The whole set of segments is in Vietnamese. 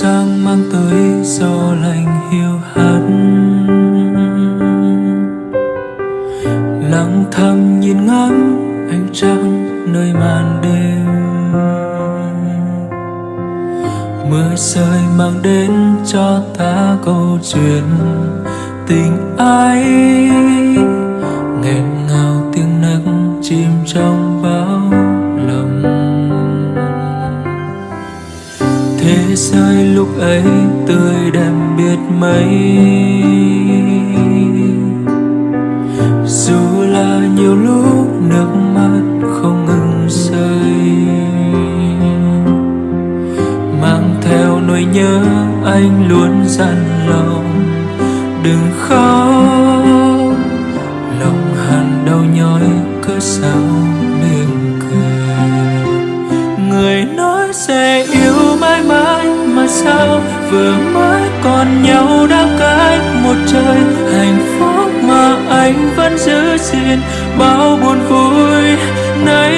sang mang tới gió lành hiu hắt. Lặng thầm nhìn ngắm ánh trăng nơi màn đêm. Mưa rơi mang đến cho ta câu chuyện tình ai nghẹn thế giới lúc ấy tươi đẹp biết mấy. Dù là nhiều lúc nước mắt không ngừng rơi, mang theo nỗi nhớ anh luôn dặn lòng, đừng khóc. Lòng hàn đau nhói cứ sao mỉm cười. Người nói sẽ yêu mãi mãi mà sao vừa mới còn nhau đã cách một trời. Hạnh phúc mà anh vẫn giữ gìn, bao buồn vui nay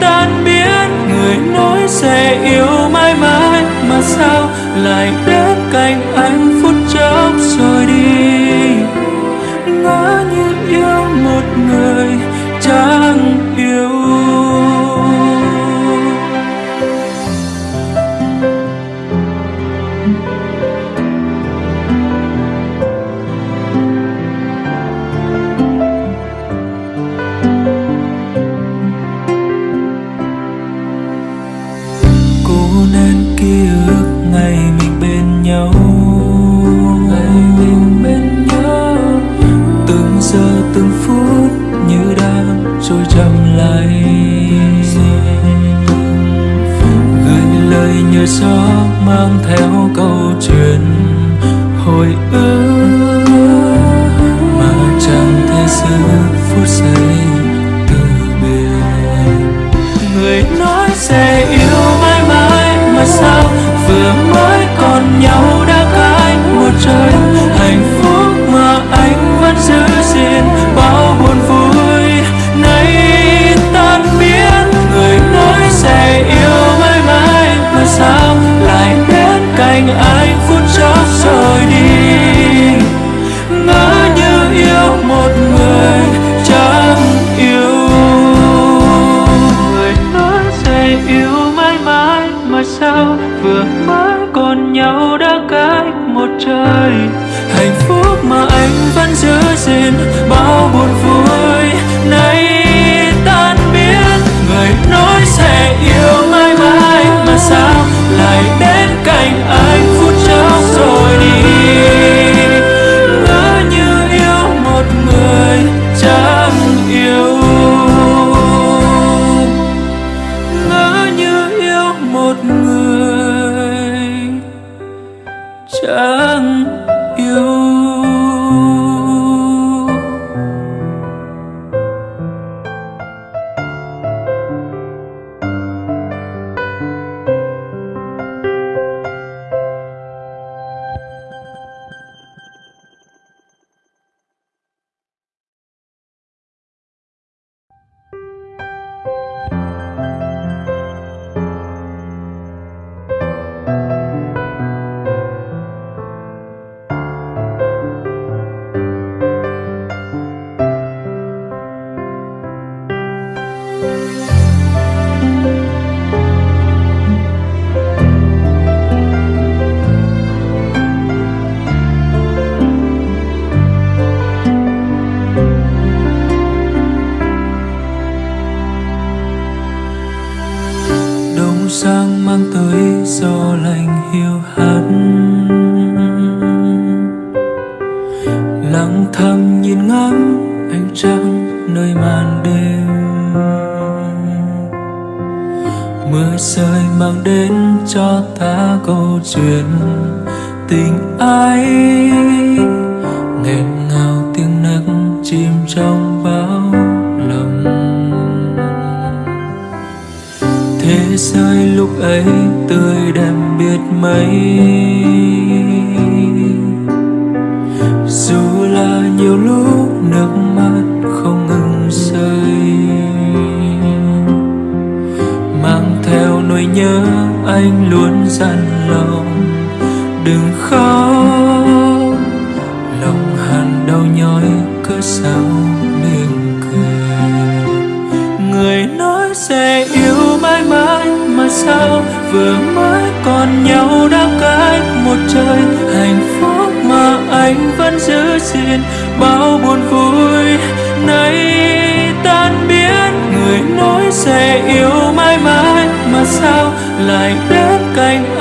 tan biến. Người nói sẽ yêu mãi mãi mà sao lại đến cạnh anh gió mang theo sang mang tới gió lạnh hiu hắt. Lặng thầm nhìn ngắm ánh trăng nơi màn đêm. Mưa rơi mang đến cho ta câu chuyện tình ai nghẹn ngào tiếng nấc chim trong bao lòng thế giới lúc ấy tươi đẹp biết mấy. Dù là nhiều lúc nước mắt nhớ anh luôn dặn lòng, đừng khóc. Lòng hàn đau nhói cứ sao mình cười. Người nói sẽ yêu mãi mãi mà sao? Vừa mới còn nhau đã cách một trời. Hạnh phúc mà anh vẫn giữ gìn, bao buồn vui nay tan biến người nói sẽ yêu mãi mãi mà sao lại đến cạnh